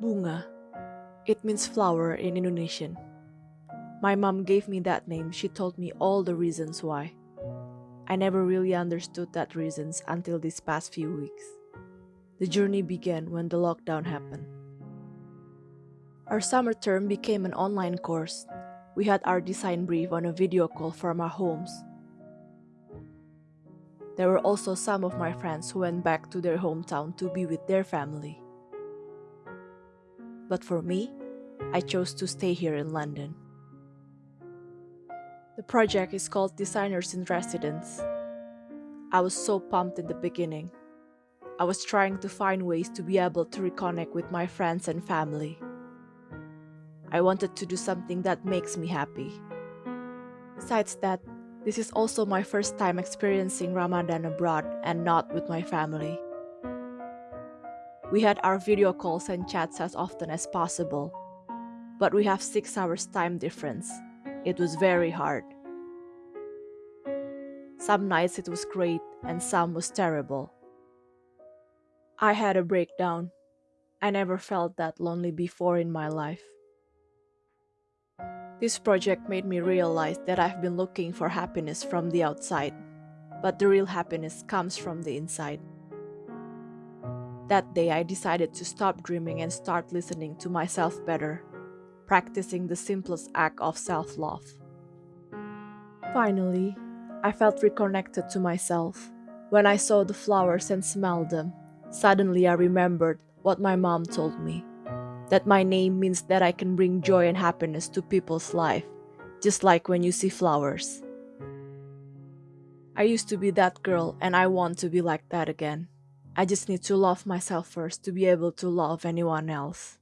Bunga. It means flower in Indonesian. My mom gave me that name. She told me all the reasons why. I never really understood that reasons until these past few weeks. The journey began when the lockdown happened. Our summer term became an online course. We had our design brief on a video call from our homes. There were also some of my friends who went back to their hometown to be with their family. But for me, I chose to stay here in London. The project is called Designers in Residence. I was so pumped in the beginning. I was trying to find ways to be able to reconnect with my friends and family. I wanted to do something that makes me happy. Besides that, this is also my first time experiencing Ramadan abroad and not with my family. We had our video calls and chats as often as possible, but we have 6 hours time difference. It was very hard. Some nights it was great and some was terrible. I had a breakdown. I never felt that lonely before in my life. This project made me realize that I've been looking for happiness from the outside, but the real happiness comes from the inside. That day, I decided to stop dreaming and start listening to myself better, practicing the simplest act of self love. Finally, I felt reconnected to myself. When I saw the flowers and smelled them, suddenly I remembered what my mom told me that my name means that I can bring joy and happiness to people's life, just like when you see flowers. I used to be that girl and I want to be like that again. I just need to love myself first to be able to love anyone else.